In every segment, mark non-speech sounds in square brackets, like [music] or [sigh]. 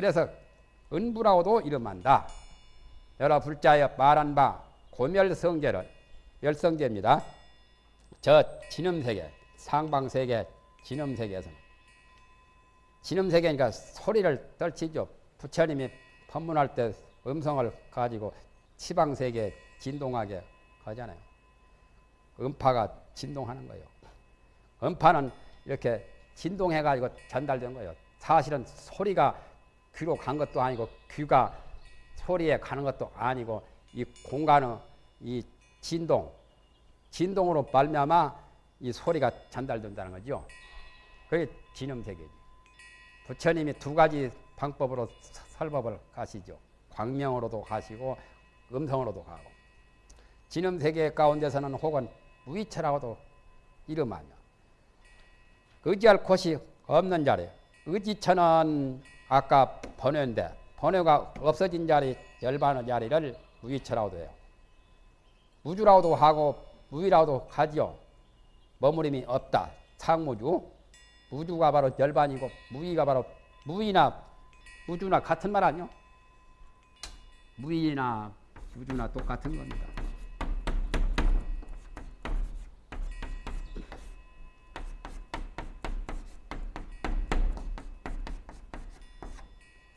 그래서 은부라고도 이름한다. 여러 불자여 말한 바 고멸성제를 열성제입니다. 저 진음세계, 상방세계, 진음세계에서는 진음세계니까 소리를 떨치죠. 부처님이 법문할 때 음성을 가지고 치방세계 진동하게 하잖아요. 음파가 진동하는 거예요. 음파는 이렇게 진동해가지고 전달된 거예요. 사실은 소리가 귀로 간 것도 아니고 귀가 소리에 가는 것도 아니고 이 공간의 이 진동, 진동으로 말미암아 이 소리가 전달된다는 거죠. 그게 진음세계지. 부처님이 두 가지 방법으로 설법을 가시죠. 광명으로도 가시고 음성으로도 가고. 진음세계 가운데서는 혹은 무의처라고도 이름하며 의지할 곳이 없는 자리. 의지처는 아까 번뇌인데 번뇌가 없어진 자리, 열반의 자리를 무의처라고도 해요. 무주라고도 하고 무의라고도 하지요. 머무림이 없다. 상무주. 무주가 바로 열반이고 무의가 바로 무의나 무주나 같은 말 아니요? 무의나 무주나 똑같은 겁니다.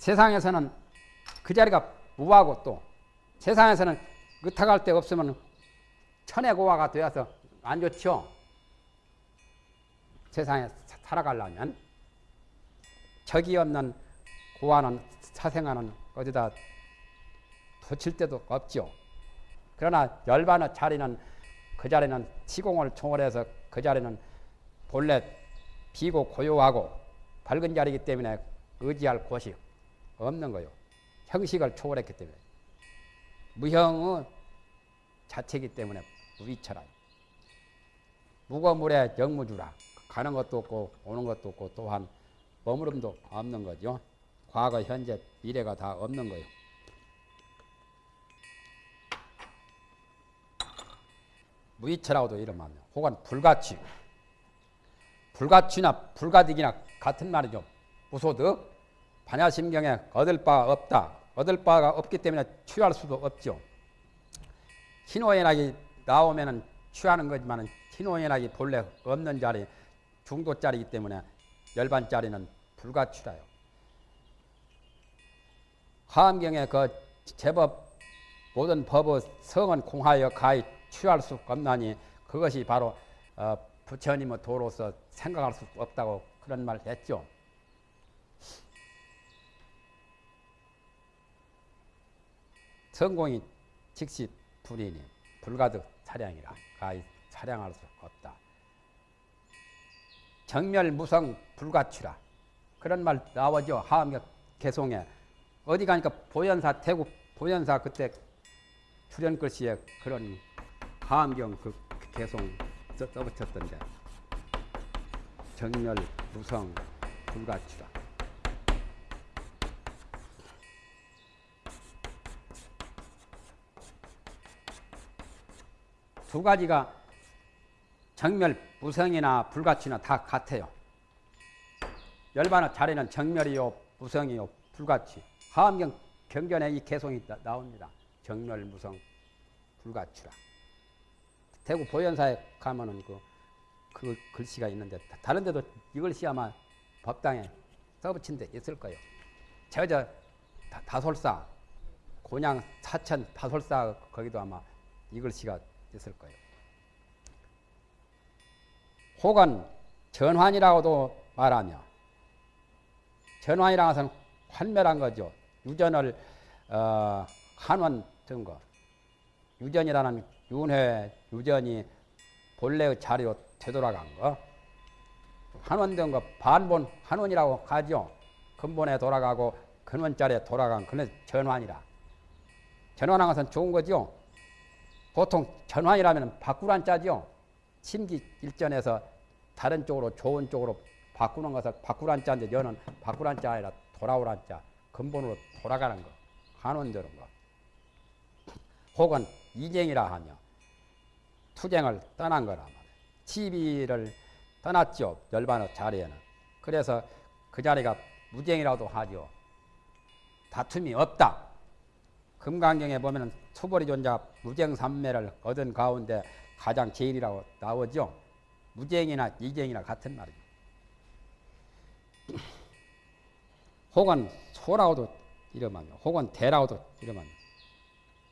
세상에서는 그 자리가 무하고 또 세상에서는 의탁할 데 없으면 천혜고화가 되어서 안 좋죠. 세상에 살아가려면 적이 없는 고아는 사생아는 어디다 붙일 데도 없죠. 그러나 열반의 자리는 그 자리는 시공을 초월해서 그 자리는 본래 비고 고요하고 밝은 자리이기 때문에 의지할 곳이 없는 거요. 형식을 초월했기 때문에. 무형의 자체이기 때문에 무위처라. 무거물에 영무주라. 가는 것도 없고 오는 것도 없고 또한 머무름도 없는 거죠. 과거, 현재, 미래가 다 없는 거예요. 무위처라고도 이름하며 혹은 불가치 불가치나 불가득이나 같은 말이죠. 무소득 반야심경에 얻을 바 없다. 얻을 바가 없기 때문에 취할 수도 없죠. 신호연락이 나오면은 취하는 거지만 신호연락이 본래 없는 자리 중도짜리이기 때문에 열반짜리는 불가취라요. 하암경에 그 제법 모든 법의 성은 공하여 가히 취할 수 없나니 그것이 바로 어, 부처님의 도로서 생각할 수 없다고 그런 말 했죠. 성공이 즉시 불이니 불가득 차량이라 가히 차량할 수 없다. 정멸무성 불가취라 그런 말 나오죠. 하암경 개송에 어디 가니까 보현사 태국 보현사 그때 출연 글씨에 그런 하암경 그 개송 써붙였던데 정멸 무성 불가취라 두 가지가 정멸, 무성이나 불가치나 다 같아요. 열반의 자리는 정멸이요, 무성이요, 불가치. 하암경 경전에 이 개송이 나옵니다. 정멸, 무성, 불가치라. 대구 보현사에 가면은 그, 그 글씨가 있는데 다른 데도 이 글씨 아마 법당에 써붙인 데 있을 거예요. 저저 다솔사, 곤양 사천 다솔사 거기도 아마 이 글씨가 있을 거예요. 혹은 전환이라고도 말하며 전환이라는 것은 환멸한 거죠. 유전을 어, 든 거. 유전이라는 윤회 유전이 본래의 자리로 되돌아간 거. 한원된 거 반본 한원이라고 하죠. 근본에 돌아가고 근원자리에 돌아간 그는 전환이라. 전환한 것은 좋은 거죠. 보통 전환이라면 바꾸란 자죠. 심기 일전에서 다른 쪽으로 좋은 쪽으로 바꾸는 것을 바꾸란 자인데 여는 바꾸란 자 아니라 돌아오란 자 근본으로 돌아가는 거 한원되는 거 혹은 이쟁이라 하며 투쟁을 떠난 거라 말이에요. 치비를 떠났죠. 열반의 자리에는. 그래서 그 자리가 무쟁이라도 하죠. 다툼이 없다. 금강경에 보면 수보리 존자 무쟁삼매를 얻은 가운데 가장 제일이라고 나오죠. 무쟁이나 이쟁이나 같은 말이죠. [clears throat] 혹은 소라고도 이러면 혹은 대라고도 이러면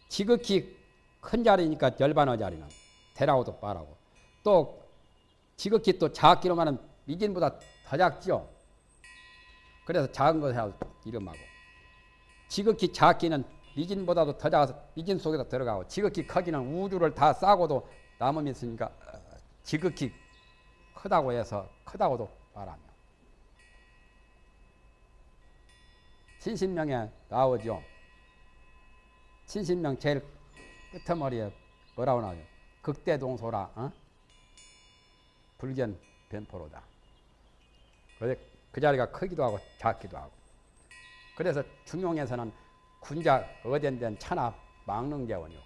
지극히 큰 자리니까 열반어 자리는 대라고도 빠라고 또 지극히 또 작기로 말하면 미진보다 더 작죠. 그래서 작은 것이라고 이름하고 지극히 작기는 미진보다도 더 작아서 미진 속에다 들어가고 지극히 크기는 우주를 다 싸고도 남음이 있으니까 어, 지극히 크다고 해서 크다고도 말하며 신신명에 나오죠. 신신명 제일 끝머리에 뭐라고 나오죠? 극대동소라 어? 불견 변포로다. 그 자리가 크기도 하고 작기도 하고. 그래서 중용에서는 군자 어된된 천하 망릉재원이요.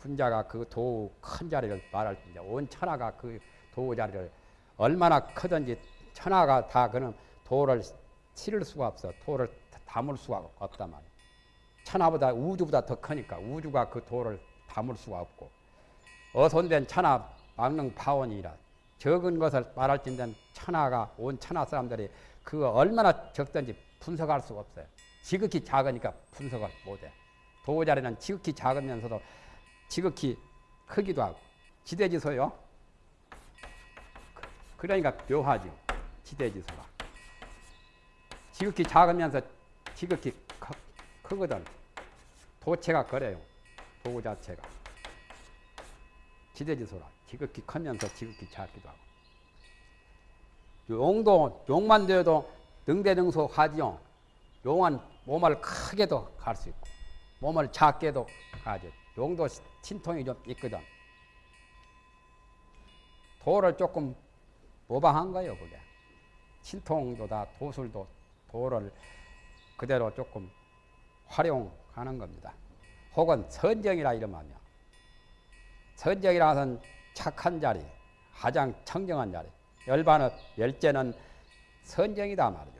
군자가 그 도우 큰 자리를 말할 때온 천하가 그 도우 자리를 얼마나 크든지 천하가 다 그는 도를 치를 수가 없어. 도를 담을 수가 없단 말이야. 천하보다 우주보다 더 크니까 우주가 그 도를 담을 수가 없고 어손된 천하 망릉 파원이라 적은 것을 말할진된 천하가 온 천하 사람들이 그 얼마나 적든지 분석할 수가 없어요. 지극히 작으니까 분석을 못해. 도구 자리는 지극히 작으면서도 지극히 크기도 하고 지대지소요. 그러니까 묘하죠. 지대지소가. 지극히 작으면서 지극히 크, 크거든. 도체가 그래요. 도구 자체가. 지대지소라. 지극히 크면서 지극히 작기도 하고. 용도, 용만 되어도 능대능소 하지요. 용은 몸을 크게도 갈 수 있고, 몸을 작게도 가죠. 용도 신통이 좀 있거든. 도를 조금 모방한 거예요, 그게. 신통도 다 도술도 도를 그대로 조금 활용하는 겁니다. 혹은 선정이라 이름하며 선정이라는 착한 자리, 가장 청정한 자리. 열반업 열제는 선정이다 말이죠.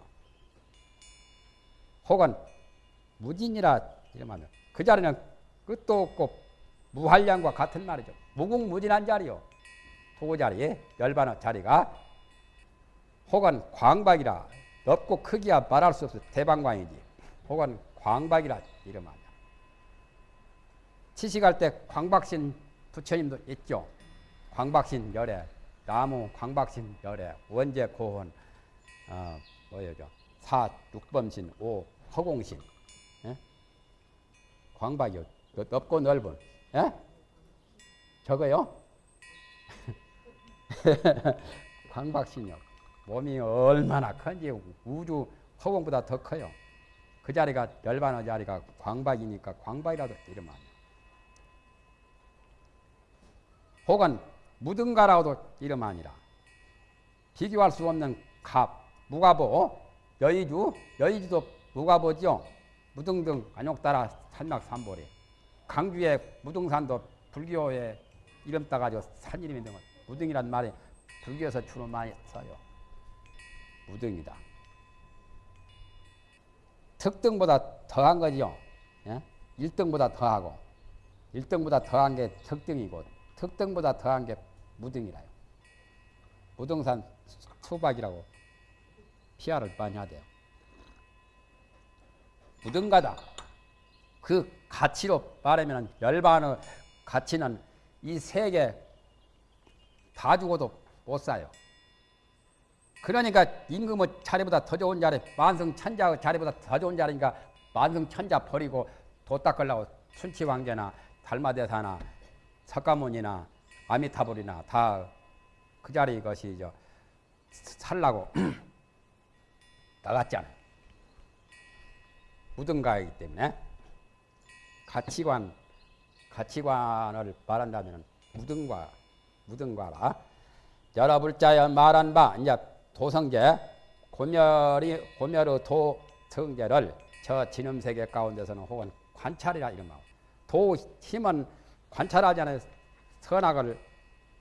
혹은 무진이라 이름하면 그 자리는 끝도 없고 무한량과 같은 말이죠. 무궁무진한 자리요. 도구 자리, 열반업 자리가 혹은 광박이라 넓고 크기야 말할 수 없어 대방광이지. 혹은 광박이라 이름하냐. 치식할 때 광박신 부처님도 있죠. 광박신 열애, 나무 광박신 열애, 원제 고혼, 어, 뭐예요? 사 육범신, 오 허공신, 예? 광박이요. 넓고 넓은, 예? 저거요? [laughs] 광박신이요. 몸이 얼마나 큰지 우주 허공보다 더 커요. 그 자리가 열반의 자리가 광박이니까 광박이라도 이름 아니야. 혹은 무등가라고도 이름 아니라 비교할 수 없는 갑, 무가보, 여의주, 여의주도 무가보죠. 무등등 안욕따라 산막산보리. 강주의 무등산도 불교의 이름 따가지고 산 이름이 된 무등이란 말이 불교에서 주로 많이 써요. 무등이다. 특등보다 더한 거죠. 예? 1등보다 더하고 1등보다 더한 게 특등이고 특등보다 더한 게 무등이라요. 무등산 수박이라고 피아를 많이 하대요. 무등가다. 그 가치로 말하면 열반의 가치는 이 세계 다 죽어도 못 사요. 그러니까 임금의 자리보다 더 좋은 자리, 만성천자의 자리보다 더 좋은 자리니까 만성천자 버리고 도 닦으려고 순치왕제나 달마대사나 석가모니나 아미타불이나 다 그 자리 것이 저 살라고 [clears throat] 나갔잖아요. 무등가이기 때문에 가치관 가치관을 말한다면 무등과 무등과라 여러 불자여 말한 바 이제 도성제 고멸이 고멸의 도성제를 저 진음세계 가운데서는 혹은 관찰이라 이름하고 도 힘은 관찰하잖아요. 선악을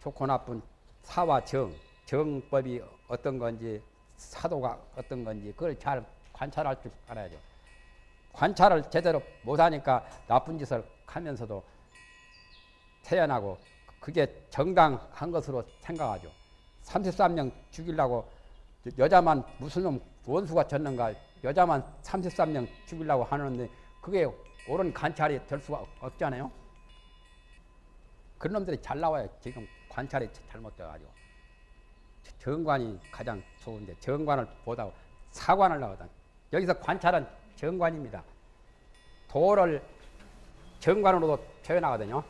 좋고 나쁜 사와 정, 정법이 어떤 건지 사도가 어떤 건지 그걸 잘 관찰할 줄 알아야죠. 관찰을 제대로 못하니까 나쁜 짓을 하면서도 태어나고 그게 정당한 것으로 생각하죠. 33명 죽이려고 여자만 무슨 놈 원수가 졌는가 여자만 33명 죽이려고 하는데 그게 옳은 관찰이 될 수가 없잖아요. 그런 놈들이 잘 나와요. 지금 관찰이 잘못돼가지고. 정관이 가장 좋은데 정관을 보다 사관을 나거든. 여기서 관찰은 정관입니다. 도를 정관으로도 표현하거든요.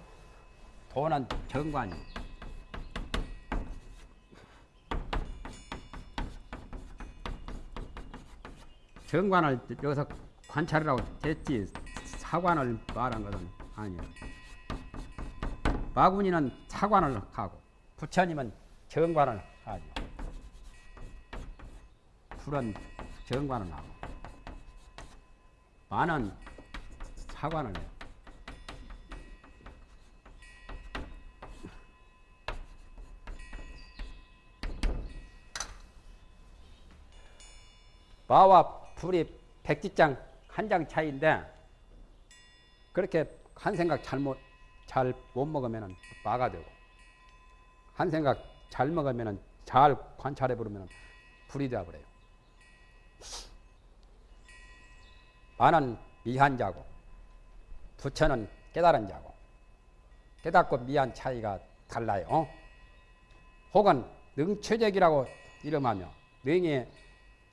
도는 정관이. 정관을 여기서 관찰이라고 했지 사관을 말한 것은 아니에요. 마군이는 사관을 하고 부처님은 정관을 하죠. 불은 정관을 하고 만은 사관을 해요. 마와 불이 백지장 한 장 차이인데 그렇게 한 생각 잘못 잘 못 먹으면 마가 되고 한 생각 잘 먹으면 잘 관찰해 보면 불이 되어 버려요. 마는 미한 자고 부처는 깨달은 자고 깨닫고 미한 차이가 달라요. 어? 혹은 능체적이라고 이름하며 능의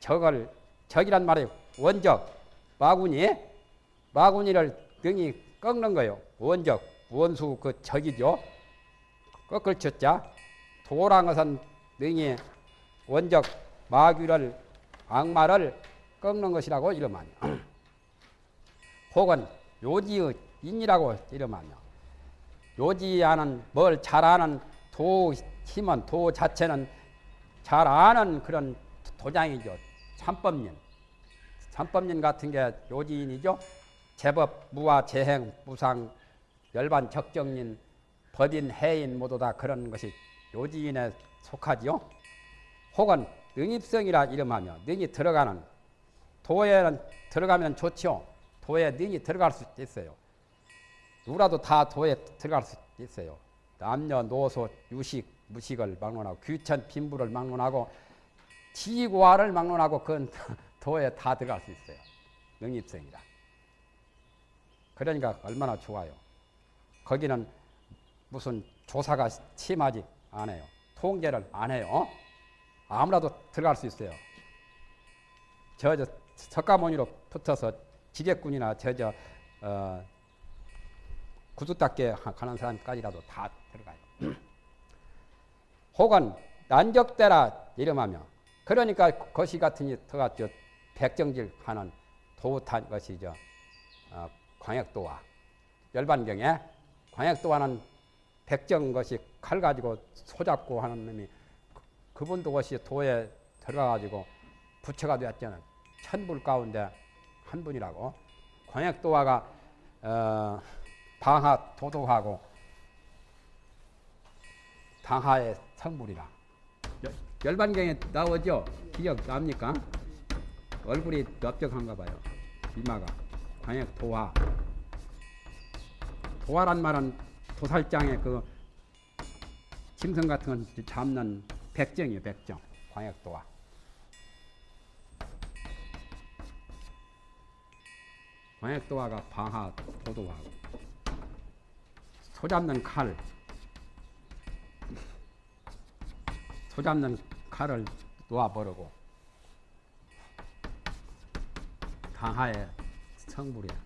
적을 적이란 말이 원적 마구니 마구니를 능이 꺾는 거요. 원적 원수 그 적이죠. 꺾을 쳤자 도란 것은 능이 원적 마귀를 악마를 꺾는 것이라고 이름하며 혹은 요지의 인이라고 이름하며 요지하는 뭘 잘하는 도 힘은 도 자체는 잘 아는 그런 도장이죠. 삼법인. 삼법인 같은 게 요지인이죠. 제법, 무와 재행, 무상, 열반, 적정인, 법인, 해인 모두 다 그런 것이 요지인에 속하지요. 혹은 능입성이라 이름하며 능이 들어가는 도에는 들어가면 좋지요. 도에 능이 들어갈 수 있어요. 누구라도 다 도에 들어갈 수 있어요. 남녀, 노소, 유식, 무식을 막론하고 귀천, 빈부를 막론하고 지고화를 막론하고 그건 [laughs] 도에 다 들어갈 수 있어요. 능입성이라. 그러니까 얼마나 좋아요. 거기는 무슨 조사가 심하지 않아요. 통제를 안 해요. 아무라도 들어갈 수 있어요. 저, 저 석가모니로 붙어서 지객군이나 저저 어, 구두 닦게 가는 사람까지라도 다 들어가요. [clears throat] 혹은 난적대라 이름하며 그러니까 거시 같으니 더갔죠 백정질 하는 도탄 것이죠. 어, 광역도화 열반경에 광역도화는 백정 것이 칼 가지고 소잡고 하는 놈이 그, 분도 것이 도에 들어가가지고 부처가 되었잖아요. 천불 가운데 한 분이라고 광역도화가 어, 방하 도도하고 당하의 성불이라 열반경에 나오죠. 기억 납니까? 얼굴이 넓적한가 봐요. 이마가 광역 도화 도화란 말은 도살장에 그 짐승 같은 건 잡는 백정이에요. 백정 광역 도화. 광역도화가 방하 도도하고 소 잡는 칼, 소 잡는 칼을 놓아버리고 당하의 성불이야.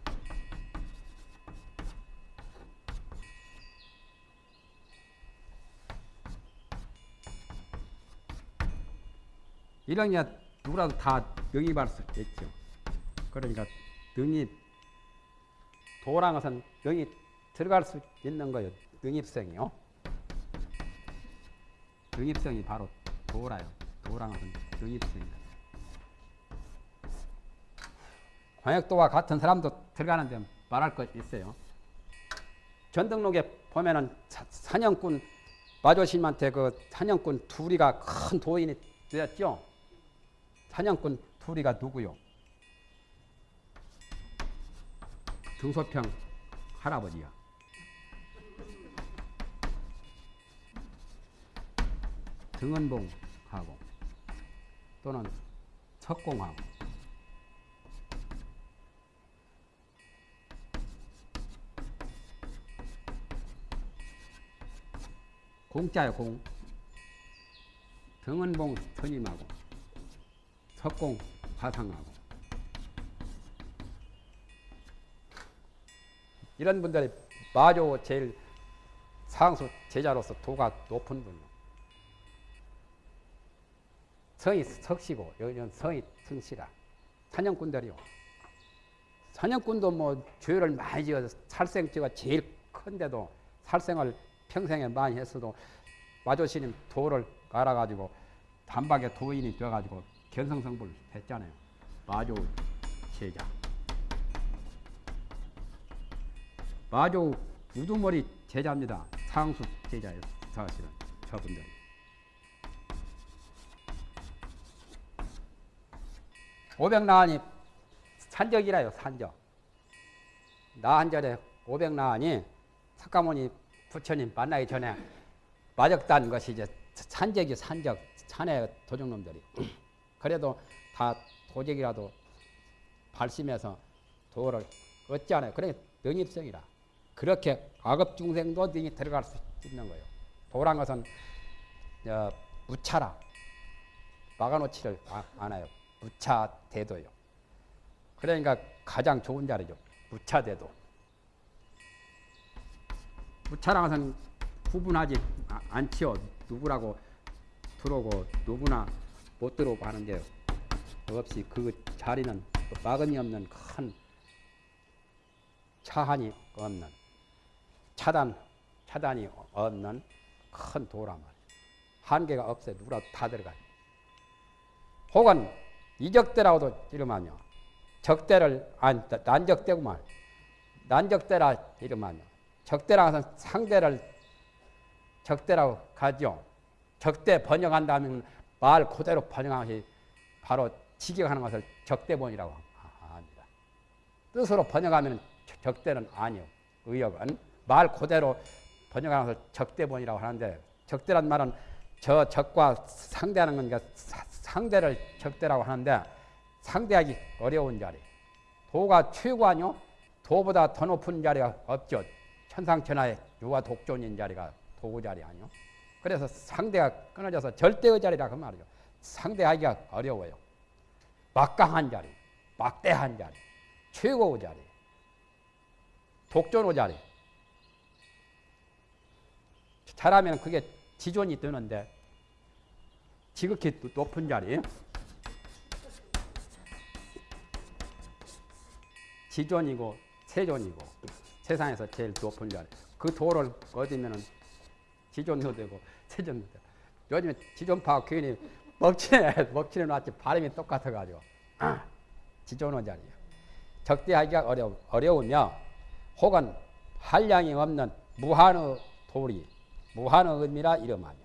이런 게 누구라도 다 영입할 수 있죠. 그러니까 능입 도란 것은 영이 들어갈 수 있는 거예요. 능입성이요. 능입성이 바로 도라요. 도란 것은 능입성이다. 광역도와 같은 사람도 들어가는데 말할 것 있어요. 전등록에 보면은 사냥꾼 마조심한테 그 사냥꾼 둘이가 큰 도인이 되었죠. 사냥꾼 둘이가 누구요? 등소평 할아버지야. 등은봉하고 또는 석공하고. 공짜요 공. 등은봉 스님하고 석공 화상하고 이런 분들이 마조 제일 상수 제자로서 도가 높은 분. 성이 석시고 여기는 성이 승시라. 사냥꾼들이요. 사냥꾼도 뭐 죄를 많이 지어서 살생죄가 제일 큰데도 살생을 평생에 많이 했어도 마조스님 도를 알아가지고 단박에 도인이 되어가지고 견성성불 했잖아요. 마조 제자. 마조 우두머리 제자입니다. 상수 제자예요. 사실은 저분들. 오백나안이 산적이라요. 산적. 나한절에 오백나안이 석가모니 부처님 만나기 전에 마적단 것이 이제 산적이 산적 산의 도둑놈들이 [clears throat] 그래도 다 도적이라도 발심해서 도를 얻지 않아요. 그러니까 능입성이라. 그렇게 악업 중생도 능이 들어갈 수 있는 거예요. 도란 것은 어, 무차라. 막아놓지를 아- 않아요. 무차 대도요. 그러니까 가장 좋은 자리죠. 무차 대도. 무차랑 것은 구분하지 아- 않지요. 누구라고 들어오고 누구나 못 들어오고 하는 게 없이 그 자리는 막음이 없는 큰 차한이 없는 차단 차단이 없는 큰 도란 말이에요. 한계가 없어요. 누구라도 다 들어가요. 혹은 이적대라고도 이름하며 적대를 안 난적대구만 난적대라 이름하며 적대라 하는 상대를 적대라고 가죠. 적대 번역한다면 말 그대로 것이 바로 직역하는 것을 적대본이라고 합니다. 뜻으로 번역하면 적대는 아니요. 의역은 말 그대로 번역하는 것을 적대본이라고 하는데 적대란 말은 저 적과 상대하는 거니까 사- 상대를 적대라고 하는데 상대하기 어려운 자리. 도가 최고 아니요? 도보다 더 높은 자리가 없죠. 천상천하의 유아 독존인 자리가 도구 자리 아니요? 그래서 상대가 끊어져서 절대의 자리라 그 말이죠. 상대하기가 어려워요. 막강한 자리, 막대한 자리, 최고의 자리, 독존의 자리. 잘하면 그게 지존이 되는데 지극히 높은 자리. 지존이고 세존이고 세상에서 제일 높은 자리. 그 도를 얻으면은 지존도 되고 세존도 되고. 요즘에 지존파 괜히 먹칠해 [laughs] 먹칠해 놨지 발음이 똑같아 가지고 [clears throat] 지존의 자리예요. 적대하기가 어려 어려우며 혹은 한량이 없는 무한의 도리 무한의 의미라 이름하며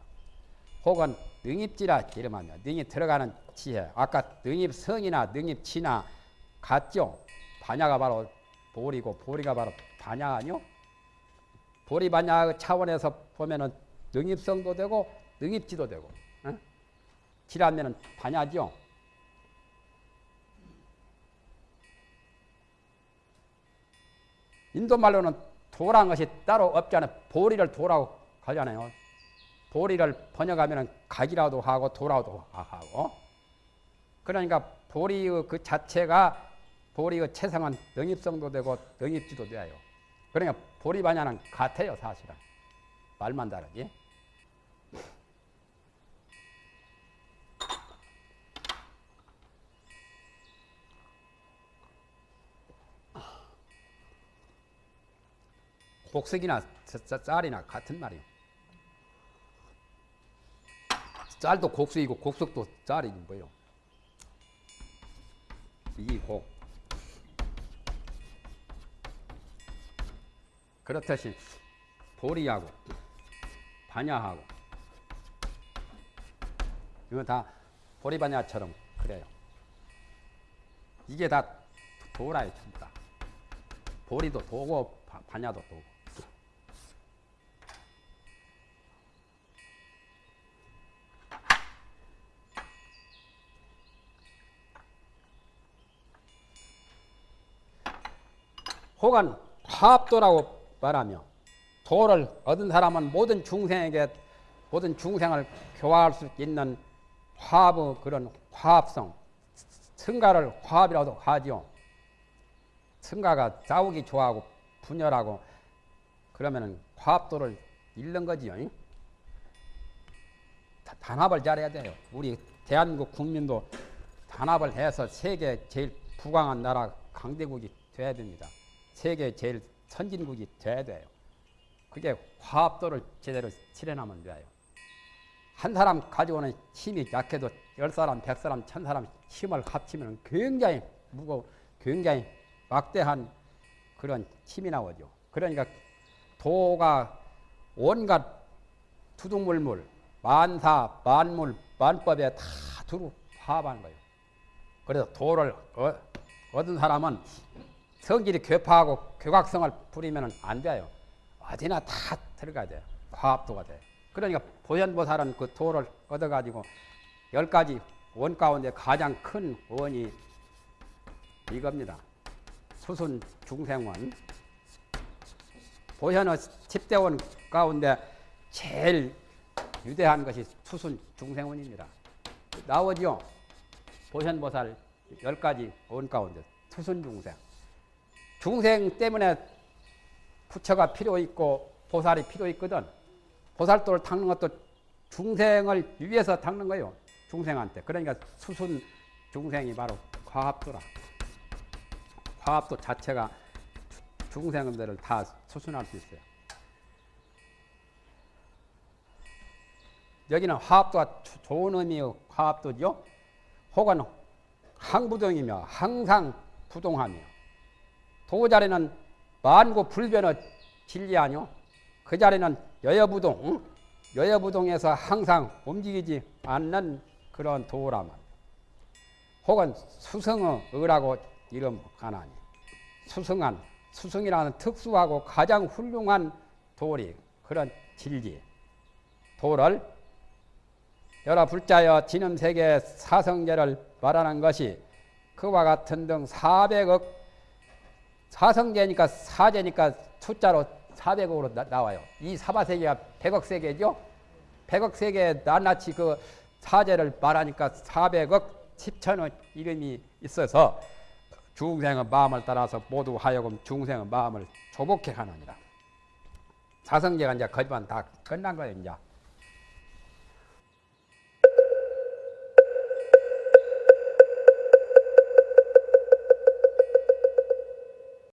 혹은 능입지라 이름하며 능이 들어가는 지혜 아까 능입성이나 능입치나 같죠 반야가 바로 보리고 보리가 바로 반야 아니요 보리 반야 차원에서 보면은 능입성도 되고 능입지도 되고 어? 지라면은 반야죠 인도 말로는 도란 것이 따로 없잖아요. 보리를 도라고 하잖아요. 보리를 번역하면 각이라도 하고 도라도 하고. 그러니까 보리의 그 자체가 보리의 체상은 능입성도 되고 능입지도 돼요. 그러니까 보리 반야는 같아요, 사실은. 말만 다르지. 곡석이나 쌀이나 같은 말이에요. 쌀도 곡석이고 곡석도 쌀이지 뭐요. 이 곡. 그렇듯이 보리하고 반야하고 이거 다 보리반야처럼 그래요. 이게 다 도라요, 전부 다. 보리도 도고 바- 반야도 도고. 혹은 화합도라고 말하며 도를 얻은 사람은 모든 중생에게 모든 중생을 교화할 수 있는 화합의 그런 화합성 승가를 화합이라고 하지요. 승가가 싸우기 좋아하고 분열하고 그러면은 화합도를 잃는 거지요. 단합을 잘해야 돼요. 우리 대한민국 국민도 단합을 해서 세계 제일 부강한 나라 강대국이 돼야 됩니다. 세계 제일 선진국이 돼야 돼요. 그게 화합도를 제대로 실현하면 돼요. 한 사람 가지고는 힘이 약해도 열 사람, 백 사람, 천 사람 힘을 합치면 굉장히 무거, 굉장히 막대한 그런 힘이 나오죠. 그러니까 도가 온갖 투둥물물, 만사, 만물, 만법에 다 두루 화합하는 거예요. 그래서 도를 어- 얻은 사람은 성질이 괴파하고 교각성을 부리면 안 돼요. 어디나 다 들어가야 돼요. 화합도가 돼요. 그러니까 보현보살은 그 도를 얻어가지고 열 가지 원 가운데 가장 큰 원이 이겁니다. 수순 중생원. 보현의 10대원 가운데 제일 유대한 것이 수순 중생원입니다. 나오죠? 보현보살 열 가지 원 가운데 수순 중생. 중생 때문에 부처가 필요 있고 보살이 필요 있거든. 보살도를 닦는 것도 중생을 위해서 닦는 거예요. 중생한테. 그러니까 수순 중생이 바로 화합도라. 화합도 자체가 중생들을 다 수순할 수 있어요. 여기는 화합도가 조- 좋은 의미의 화합도죠. 혹은 항부동이며 항상 부동하며 도 자리는 만고 불변의 진리 아니요. 그 자리는 여여부동, 응? 여여부동에서 항상 움직이지 않는 그런 도라만. 혹은 수성의 의라고 이름 하나니. 수성한, 수성이라는 특수하고 가장 훌륭한 도리, 그런 진리. 도를 여러 불자여 진음세계 사성제를 말하는 것이 그와 같은 등 400억 사성제니까 사제니까 숫자로 400억으로 나, 와요이 사바세계가 100억 세계죠. 100억 세계에 낱낱이 그 사제를 말하니까 400억 10천의 이름이 있어서 중생의 마음을 따라서 모두 하여금 중생의 마음을 조복해 하느니라. 사성제가 이제 거지만 다 끝난 거예요, 이제.